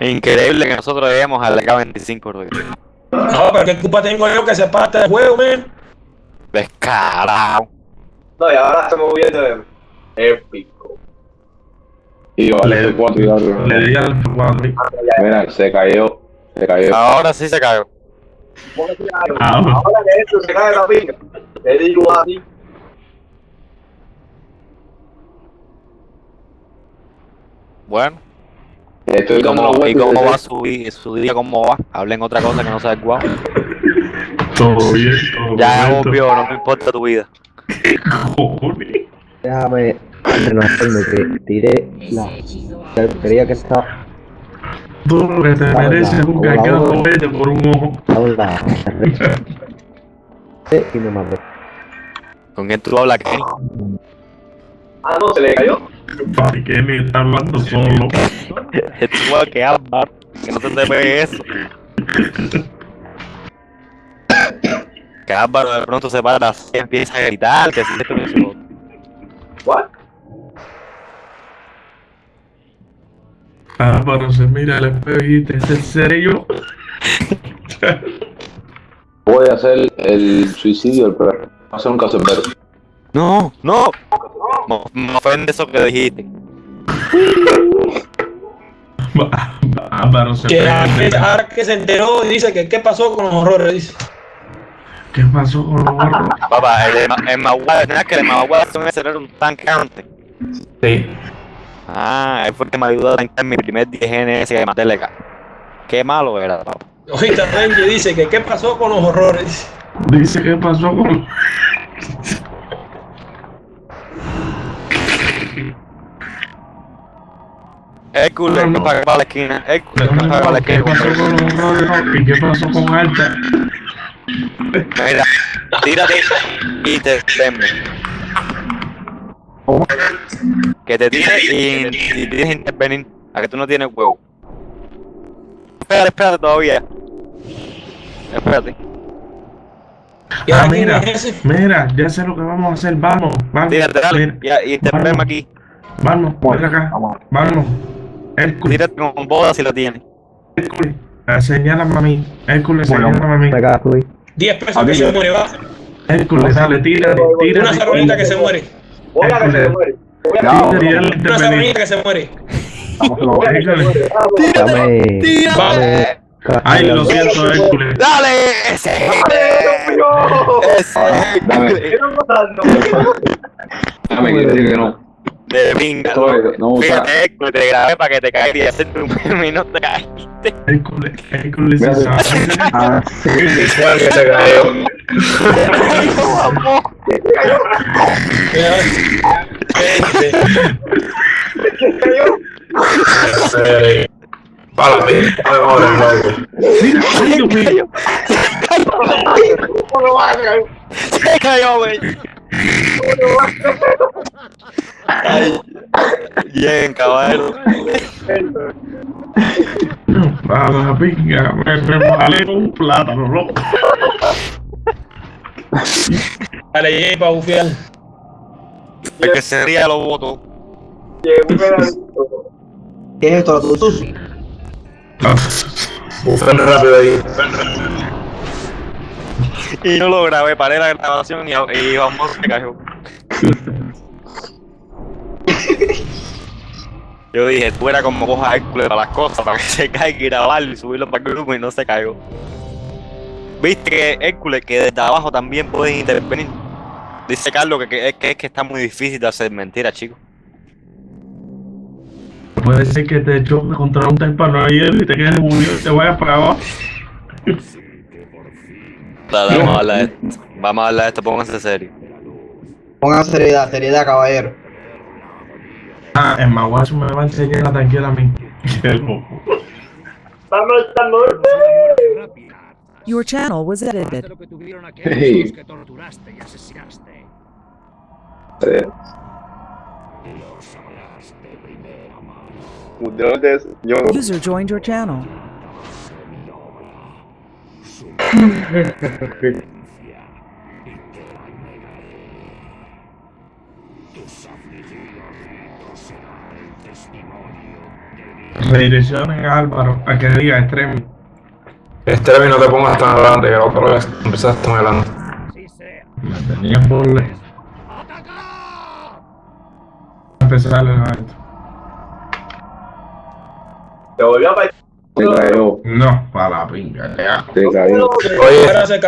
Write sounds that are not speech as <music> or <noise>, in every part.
Increíble que nosotros lleguemos al K25, Rudy. No, pero qué culpa tengo yo que se parte del juego, man. Descarado. No, y ahora estamos viendo de épico. Y vale, Le- F4 y algo. Le di al F4. Mira, se cayó. Se cayó. Ahora sí se cayó. Ah, Ahora que esto se cae la pica, te digo a ti. Bueno, Estoy ¿y cómo, y cómo va su, su día? ¿Cómo va? Hablen otra cosa que no sea el guau. <laughs> todo bien, todo Ya bien. obvio, no me importa tu vida. Cojones. Déjame relajarme que tiré la creía que estaba Todo lo que te Hola, mereces es un hola, hola. cohete por un ojo. estaba en la Sí, y me maté. ¿Con quién tú hablas, Kenny? Ah, no, se le cayó. Papi, que ni está hablando solo. <laughs> Este igual que Álvaro, que no se te pegue eso. Que Álvaro de pronto se para y empieza a gritar, que si esto otro. What? Álvaro se mira al espejo y dice, ¿es en serio? Voy a hacer el suicidio del perro. Voy a hacer un caserbero. No, no. Me, me ofende eso que dijiste. Álvaro se Que ahora que- que se enteró y dice que qué pasó con los horrores, dice. ¿Qué pasó con los barros? Papá, el, el Maguire, ¿no es que el Maguire son ese era un tanque antes? Sí. Ah, él fue el que me ayudó a tancar mi primer 10 GNS de Mateleca. Qué malo era, papá. Ahorita Renji dice que qué pasó con los horrores. Dice, ¿qué pasó con Hércules, No, no. para la esquina. Hércules, que No, paga para la ¿Qué esquina. ¿Y qué pasó con Alta? Mira, tírate y te teme. Que te tire y, y tienes que intervenir. A que tú no tienes huevo. Espérate, espérate todavía. Espérate. ¿Y Ah, mira, mira, ya sé lo que vamos a hacer. Vamos, vamos. Tírate, dale. Mira, Y, y intervenme aquí. Vamos, ven acá. Vamos. Hércules, Tírate con boda si lo tienes. Hércules. Señálame a mí. Hércules, señálame a mí. Me cago, güey. 10 pesos que se muere, va. Hércules, dale, tírate, tírate. Una saronita que se muere. Voy a que se muere. Voy a que se No. muere. Tírate, Una saronita que se muere. Dame. ¡Tírate! Ay, lo siento, Hércules. ¡Dale! ¡Ese! ¡Ese! Dame. Dame que no. De pinga. No, o sea- Fíjate, Hércules, te grabé para que te caigas y meme <laughs> y no te caíste. Hércules, Hércules se Mira, sabe. <laughs> Ah, sí. Igual que <laughs> se cayó. Para mí, ahora loco. Mira, ay, Dios mío. Se cayó, güey. Ay, Bien, caballero. A la pinga, me con un plátano, loco. Dale, Jay, para bufiar. El que se ría lo voto. Llegó un pedacito. ¿Qué es esto? ¿Tu sushi? Bufen rápido ahí. Y no lo grabé, paré la grabación y, y vamos, se cayó. Yo dije, tú eras como coja Hércules para las cosas, para que se caiga y grabarlo y subirlo para el grupo y no se cayó. Viste que Hércules, que desde abajo también puedes intervenir. Dice Carlos que, que, es que es que está muy difícil de hacer mentira, chicos. Puede ser que te choque contra un témpano ayer y te quedes murió y te vayas para abajo. Dale, vamos a hablar de esto. Vamos a hablar de esto, pónganse serio. Pongan seriedad, seriedad, caballero. Ah, el maguazo me va a enseñar a tanquear a mí. Estamos estando Your channel was edited. Hey. User joined your channel. Redireccionen a Álvaro a que diga extremo. Este no te pongas tan adelante que la otra vez empezaste muy adelante. Me tenían por le- empezar el evento. Te volvió a pa- Se cayó, No, para la pinga, ya. se cayó. Oye. Ahora se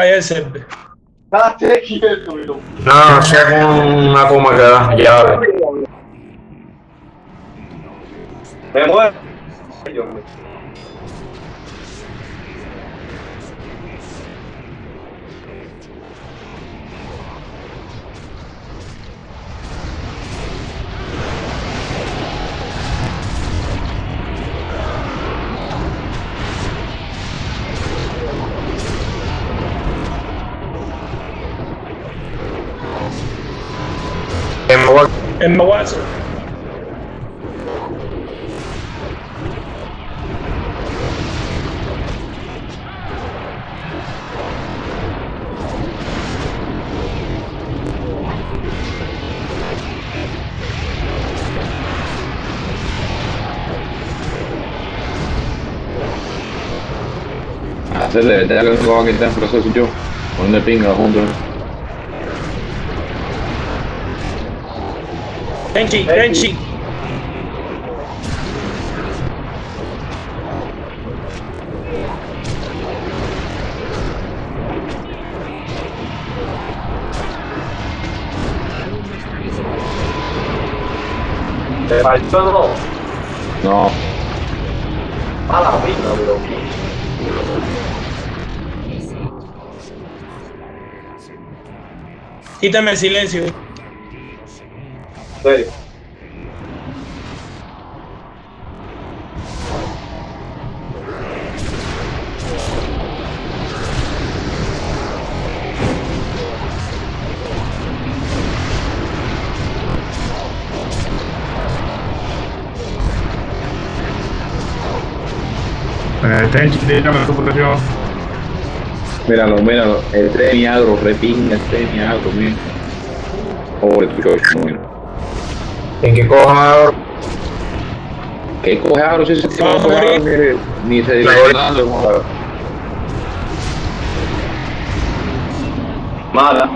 quieto, mi loco. No, eso es una coma que da. Ya. Me muero. Emma Watson. Hacerle, ya que no van a quitar el proceso yo. Ponle pinga juntos. Kenchi, Kenchi. Te faltó no. No, A la mi loco. Quítame el silencio. Serio. Presión. míralo, míralo. El tren y agro, repinga el tren y agro, mira. Chocho, mira. En que coja ahora. ¿Qué coge agro si se a coge morir. mire, Ni se La dice nada. Mala.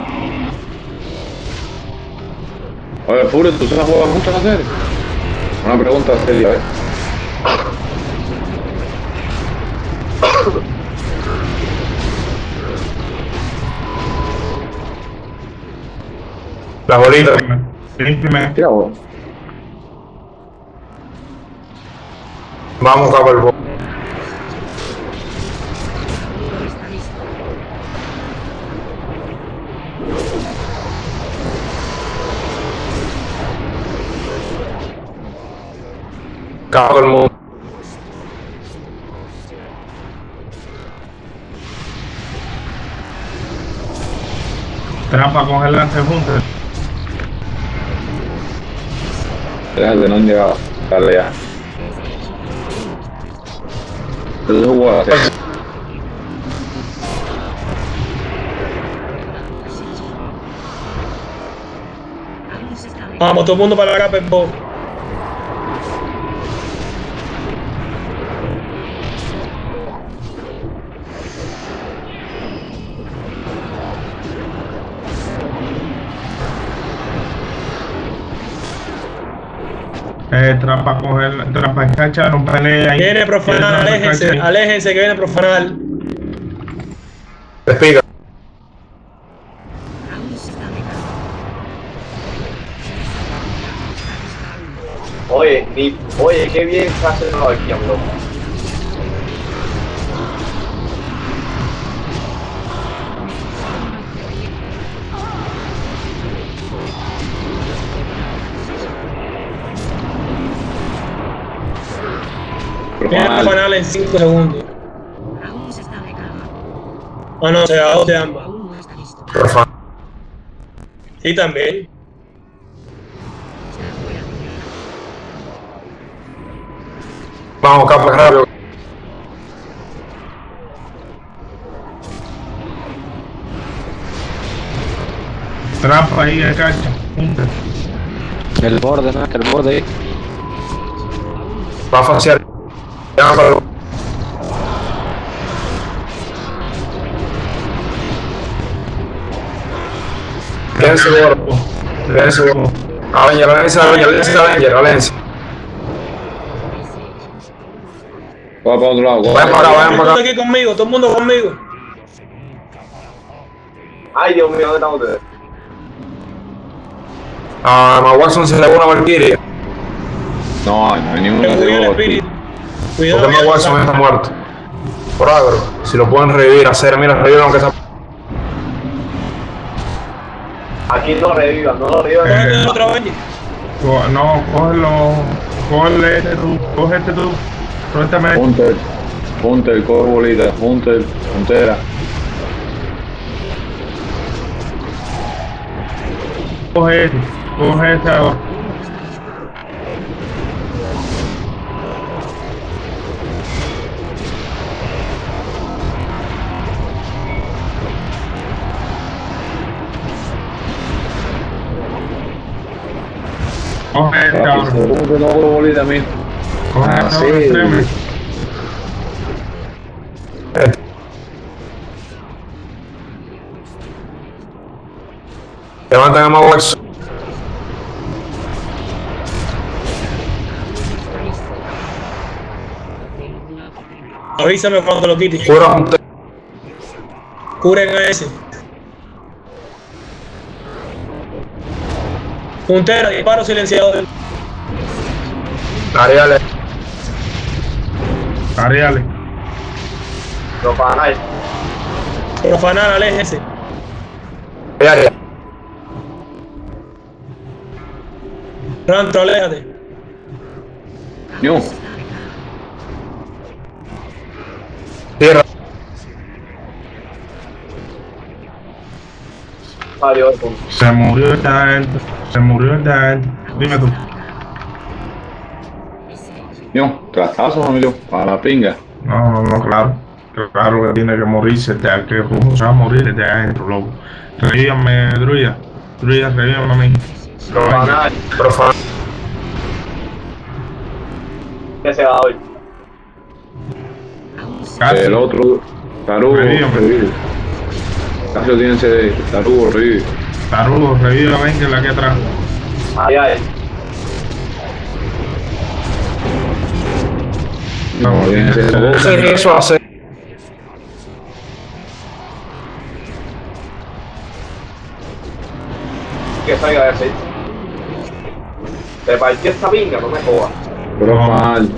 Oye, Furio, ¿tú sabes jugar mucho en la serie? Una pregunta seria, ¿eh? Bolitas. Límpiame. Tira vos. Vamos a ver el bo- Cago el mundo. Trampa con el lance. Déjate, no han llegado. Dale ya. Vamos, todo el mundo para la capa en Eh, trampa con el. Trampa en cancha, no pelea ahí. Viene profanar, aléjense, aléjense que viene profanar. Despiga. Oye, ni, oye, qué bien se hace la aquí, loco. En 5 segundos. Ah, no, se da dos de ambas. Por favor. Sí, también. Vamos, capa rápido. Trampa ahí en cancha. Juntos. El borde, ¿no? El borde ahí. Va a faciar. Llama para el- Dense gordo. Dense gordo. Avenger, Avenger, Avenger, Avenger, Avenger, Avenger. Va para otro lado. Vayan para acá, vayan el para acá. aquí conmigo, todo el mundo conmigo. Ay, Dios mío, ¿dónde están ustedes? A Ma Watson se le va una Valkyria. No, no hay ninguno Porque Cuidado. Ma Watson está muerto. Por agro. Si lo pueden revivir, hacer, mira, reviven aunque sea. Aquí no lo revivan, no lo revivan. Cógete el otro. Co- No, cógelo. Cógele este tú. Coge este tú. Suéltame. Hunter, Hunter, coge bolita, Hunter, puntera. Coge este. Coge este ahora. Coge ahora. Hunter, no coge bolita mí. Coge Ah, este sí. extreme. Levantan a Watson. Avísame cuando lo quites. Cura a Hunter. Curen a ese. Puntera, disparo silenciado. Ariales. Ariales. Profanar. Profanar, aléjese. Ariales. Rantro, aléjate. No, Adiós. Se murió el adentro. Se murió el adentro. Dime tú. no, trastazo, amigo, para la pinga. No, no, no, claro. Claro que tiene que morirse, de que ¿cómo se va a morir desde adentro, loco. Revíame, Druida. Druida, revíame a mí. Profanar. Profana. ¿Qué se va hoy? Casi. El otro, tarugo, Lo tienen CD, tarugo, revive. Tarugo, revive a Venger aquí atrás. Ay, ay. No, tienen CD. ¿Qué eso hace? Que salga ese. Te partió esta pinga, no me jodas. Profanal.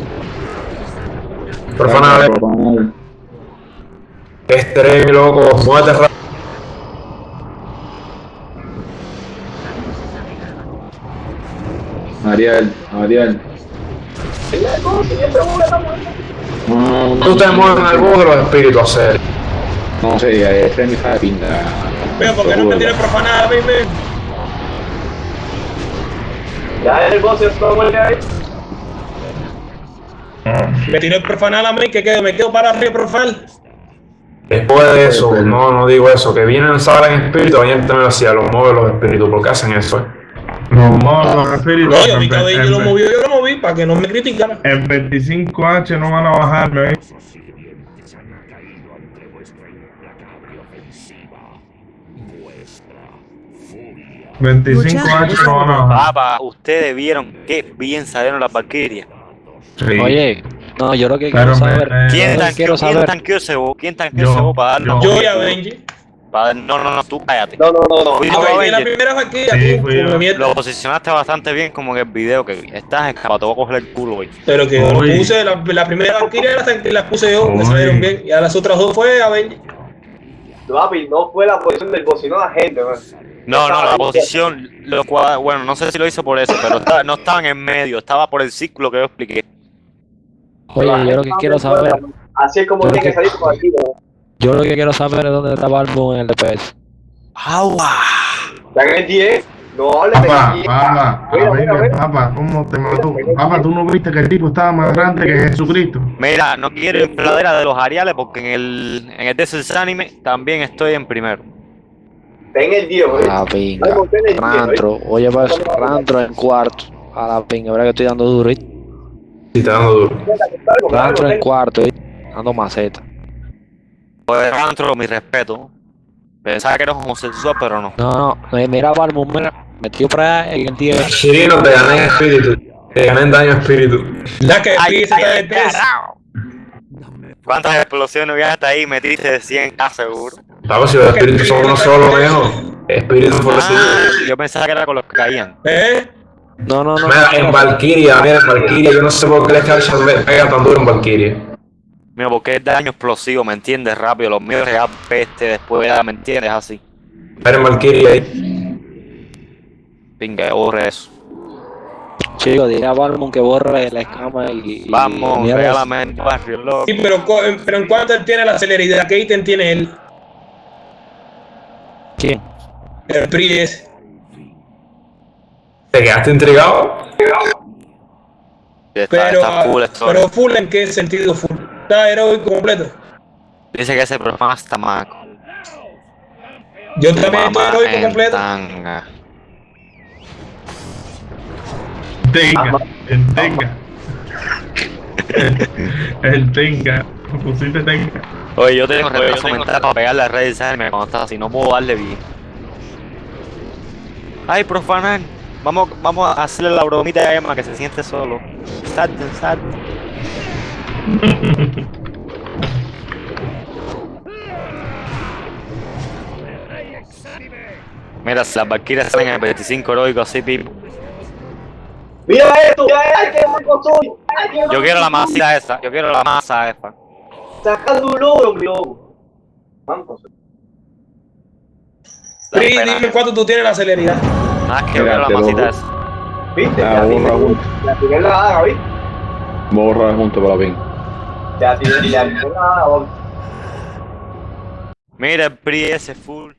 Profana. Profanal. Estrés, loco. Muévete rápido. Ariel, Ariel. No, Tú te mueves en el bus de los espíritus a hacer. No sé, este es mi hija de pinga. Pero, ¿por qué no me tienes profanar a mí, men? Ya el boss está muerto ahí. Me tiró el profanar a mí, que quedo, me quedo para arriba profal. Después de eso, no, no digo eso, que vienen, salen espíritus, vayan también hacia los mueve los espíritus, porque hacen eso. eh. Los modos, los espíritus. No, yo en- Avenger lo movió, yo lo moví para que no me criticaran. En 25H no van a bajarme. ¿eh? Your 25 channel H was no van a bajar. Papá, ustedes vieron qué bien salieron las Valkyrias. Sí. Oye, no, yo lo que Pero quiero me- saber. me- ¿Quién tanqueó, quiero ¿quién saber. tanqueó ese bo? ¿Quién tanqueó ese bo para darnos? yo. Yo y Avenger. No, no, no, tú cállate. No, no, no, no. Fui yo, Avenger la primera vaquilla, Sí, tú. Lo posicionaste bastante bien como en el video que estás escapado, te voy a coger el culo hoy. Pero que lo Uy. puse, la, la primera vaquilla las, las puse yo, me Uy. salieron bien. Y a las otras dos fue Avenger. Papi, no fue la posición del boss, sino la gente, man. No, no, la posición, lo cual, bueno, no sé si lo hizo por eso, pero estaba- no estaba en el medio, estaba por el círculo que yo expliqué. Oye, yo lo que quiero saber. Así es como tiene que que- salir por aquí, ¿no? Yo lo que quiero saber es dónde está Balbo en el DPS. ¡Agua! Está en el 10. No hables de Papá, 10. papá, Mira, mira, papá, ¿cómo te mató? Papá, ¿tú no viste que el tipo estaba más grande que Jesucristo? Mira, no quiero infladera de los Ariales porque en el, en el Desert Anime también estoy en primero. Está en el 10, güey. A la pinga. Ay, monté en el 10, Rantro. Oye, pues, Rantro en cuarto. A la pinga, verdad que estoy dando duro. ¿viste? Sí, está dando duro. Rancho en cuarto, ¿eh? Dando maceta. Pues Rantro, mi respeto. Pensaba que eres homosexual, pero no. No, no, me- mira Balbo, mira, metió por allá y el tío. Chirino, te gané en espíritu. Te gané en daño espíritu. La que ay, de. ¿Cuántas explosiones había hasta ahí? Metiste de 100k seguro. Estamos si los espíritus son uno solo, viejo. Espíritu por Ah, yo pensaba que era con los que caían. ¿Eh? No, no, no. Mira, en Valkyria, mira, en Valkyria, yo no sé por qué la Scarcha me pega tan duro en Valkyria. Mira, porque es daño explosivo, ¿me entiendes? Rápido, los míos real peste, después ¿me entiendes? Así. Mira en Valkyria ahí. Pinga, borre eso. Chico, dile a Balbo que borre la escama y. Vamos, regálame barrio, loco. Sí, pero, en cuanto él tiene la celeridad, ¿qué ítem tiene él? ¿Quién? El PRI ese. ¿Te quedaste intrigado? Está, Pero, está full story. pero full en qué sentido full. Está heroico completo. Dice que ese programa está maco. Yo también estoy heroico completo. tanga. Tenga, el tenga. El tenga. Pusiste tenga. Oye, yo tengo retraso mental para pegarle a Red Designer cuando está así, no puedo darle bien. Ay, profanar. Vamos, vamos a hacerle la bromita a Emma que se siente solo. Salte, salte. Mira, si las Valkyrias salen en el 25 heroico así, pipo. Mira esto, mira esto, Yo quiero la masa esa, yo quiero la masa esa. Sacando un logro, mi loco. Vamos. PRI, dime cuánto tú tienes la celeridad. Ah, que yo quiero la masita esa. ¿Viste? Ah, tiene- borra junto. ya tiene la haga, ¿viste? Borra junto para la pin. Ya tiene la. Mira PRI ese full.